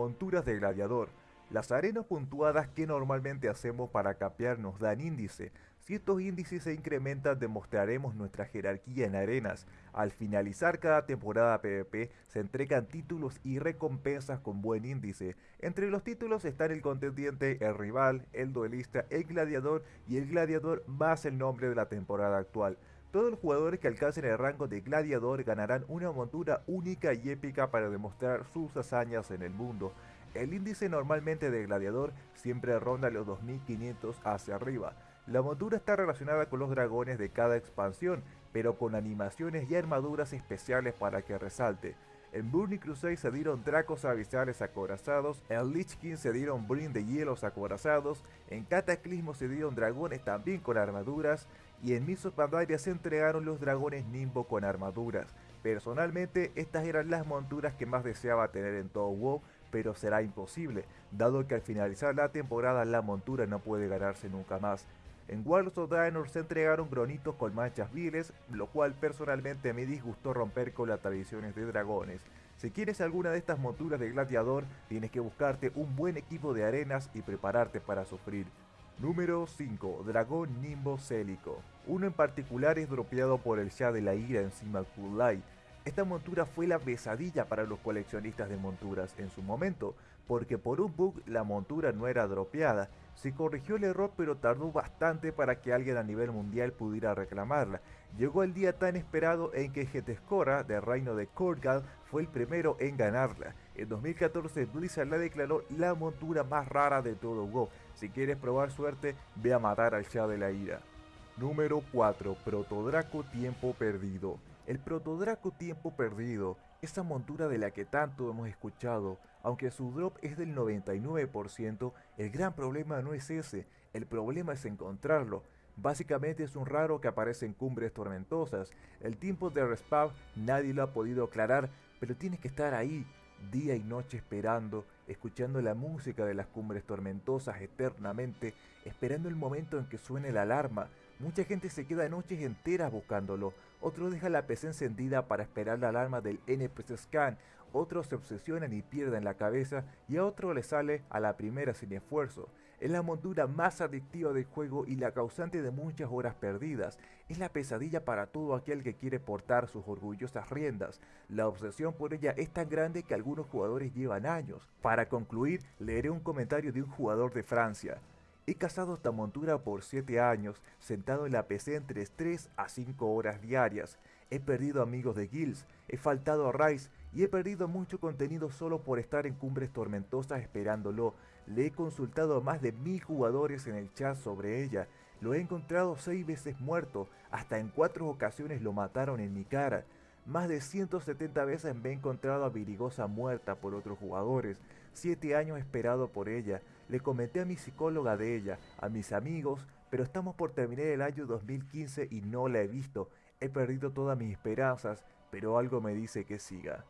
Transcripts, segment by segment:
Monturas de gladiador. Las arenas puntuadas que normalmente hacemos para capear nos dan índice. Si estos índices se incrementan demostraremos nuestra jerarquía en arenas. Al finalizar cada temporada PvP se entregan títulos y recompensas con buen índice. Entre los títulos están el contendiente, el rival, el duelista, el gladiador y el gladiador más el nombre de la temporada actual. Todos los jugadores que alcancen el rango de gladiador ganarán una montura única y épica para demostrar sus hazañas en el mundo. El índice normalmente de gladiador siempre ronda los 2500 hacia arriba. La montura está relacionada con los dragones de cada expansión, pero con animaciones y armaduras especiales para que resalte. En Burning Crusade se dieron dracos abisales acorazados, en Lich King se dieron Brin de hielos acorazados, en Cataclismo se dieron dragones también con armaduras, y en Mists of se entregaron los dragones Nimbo con armaduras. Personalmente, estas eran las monturas que más deseaba tener en todo WoW, pero será imposible, dado que al finalizar la temporada la montura no puede ganarse nunca más. En World of Draenor se entregaron gronitos con manchas viles, lo cual personalmente me disgustó romper con las tradiciones de dragones. Si quieres alguna de estas monturas de gladiador, tienes que buscarte un buen equipo de arenas y prepararte para sufrir. Número 5. Dragón Nimbo Célico. Uno en particular es dropeado por el Shah de la Ira encima Kulai. Esta montura fue la pesadilla para los coleccionistas de monturas en su momento, porque por un bug la montura no era dropeada. Se corrigió el error pero tardó bastante para que alguien a nivel mundial pudiera reclamarla. Llegó el día tan esperado en que Getescora, del reino de Korgal, fue el primero en ganarla. En 2014 Blizzard la declaró la montura más rara de todo WoW. Si quieres probar suerte, ve a matar al Shah de la Ira. Número 4. Protodraco Tiempo Perdido el Protodraco Tiempo Perdido, esa montura de la que tanto hemos escuchado, aunque su drop es del 99%, el gran problema no es ese, el problema es encontrarlo. Básicamente es un raro que aparece en cumbres tormentosas, el tiempo de respawn nadie lo ha podido aclarar, pero tienes que estar ahí, día y noche esperando, escuchando la música de las cumbres tormentosas eternamente, esperando el momento en que suene la alarma, Mucha gente se queda noches enteras buscándolo, otros dejan la PC encendida para esperar la alarma del NPC Scan, otros se obsesionan y pierden la cabeza y a otro le sale a la primera sin esfuerzo. Es la montura más adictiva del juego y la causante de muchas horas perdidas. Es la pesadilla para todo aquel que quiere portar sus orgullosas riendas. La obsesión por ella es tan grande que algunos jugadores llevan años. Para concluir, leeré un comentario de un jugador de Francia. He cazado esta montura por 7 años, sentado en la PC entre 3 a 5 horas diarias. He perdido amigos de guilds, he faltado a Rice y he perdido mucho contenido solo por estar en cumbres tormentosas esperándolo. Le he consultado a más de mil jugadores en el chat sobre ella. Lo he encontrado 6 veces muerto, hasta en 4 ocasiones lo mataron en mi cara. Más de 170 veces me he encontrado a Virigosa muerta por otros jugadores. 7 años esperado por ella. Le comenté a mi psicóloga de ella, a mis amigos, pero estamos por terminar el año 2015 y no la he visto. He perdido todas mis esperanzas, pero algo me dice que siga.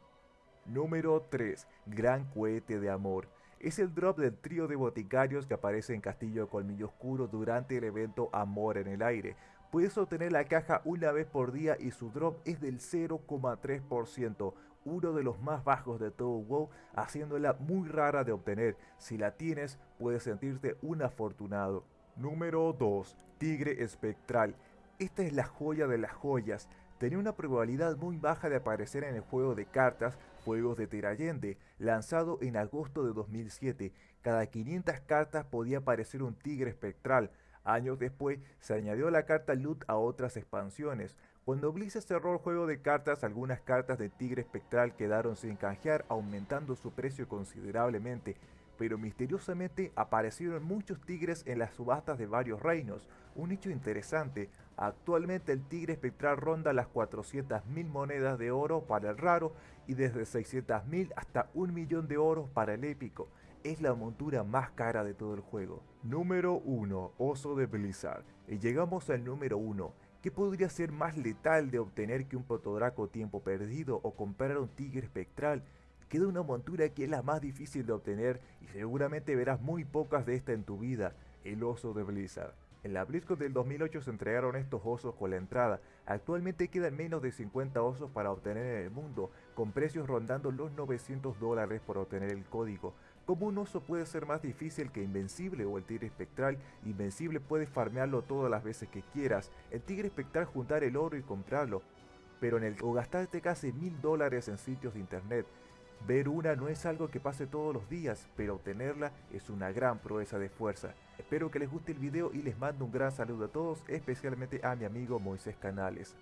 Número 3. Gran cohete de amor. Es el drop del trío de boticarios que aparece en Castillo Colmillo Oscuro durante el evento Amor en el Aire. Puedes obtener la caja una vez por día y su drop es del 0,3%, uno de los más bajos de todo WoW, haciéndola muy rara de obtener. Si la tienes, puedes sentirte un afortunado. Número 2. Tigre Espectral. Esta es la joya de las joyas. Tenía una probabilidad muy baja de aparecer en el juego de cartas Juegos de Terayende, lanzado en agosto de 2007. Cada 500 cartas podía aparecer un tigre espectral. Años después se añadió la carta Loot a otras expansiones. Cuando Blizzard cerró el juego de cartas, algunas cartas de Tigre Espectral quedaron sin canjear, aumentando su precio considerablemente, pero misteriosamente aparecieron muchos tigres en las subastas de varios reinos. Un hecho interesante, actualmente el Tigre Espectral ronda las 400.000 monedas de oro para el raro y desde 600.000 hasta un millón de oro para el épico es la montura más cara de todo el juego. Número 1. Oso de Blizzard. Y llegamos al número 1. ¿Qué podría ser más letal de obtener que un protodraco tiempo perdido o comprar un tigre espectral? Queda una montura que es la más difícil de obtener y seguramente verás muy pocas de esta en tu vida, el oso de Blizzard. En la BlizzCon del 2008 se entregaron estos osos con la entrada. Actualmente quedan menos de 50 osos para obtener en el mundo, con precios rondando los 900 dólares por obtener el código. Como un oso puede ser más difícil que Invencible o el Tigre Espectral, Invencible puedes farmearlo todas las veces que quieras, el Tigre Espectral juntar el oro y comprarlo, pero en el o gastarte casi mil dólares en sitios de internet. Ver una no es algo que pase todos los días, pero obtenerla es una gran proeza de fuerza. Espero que les guste el video y les mando un gran saludo a todos, especialmente a mi amigo Moisés Canales.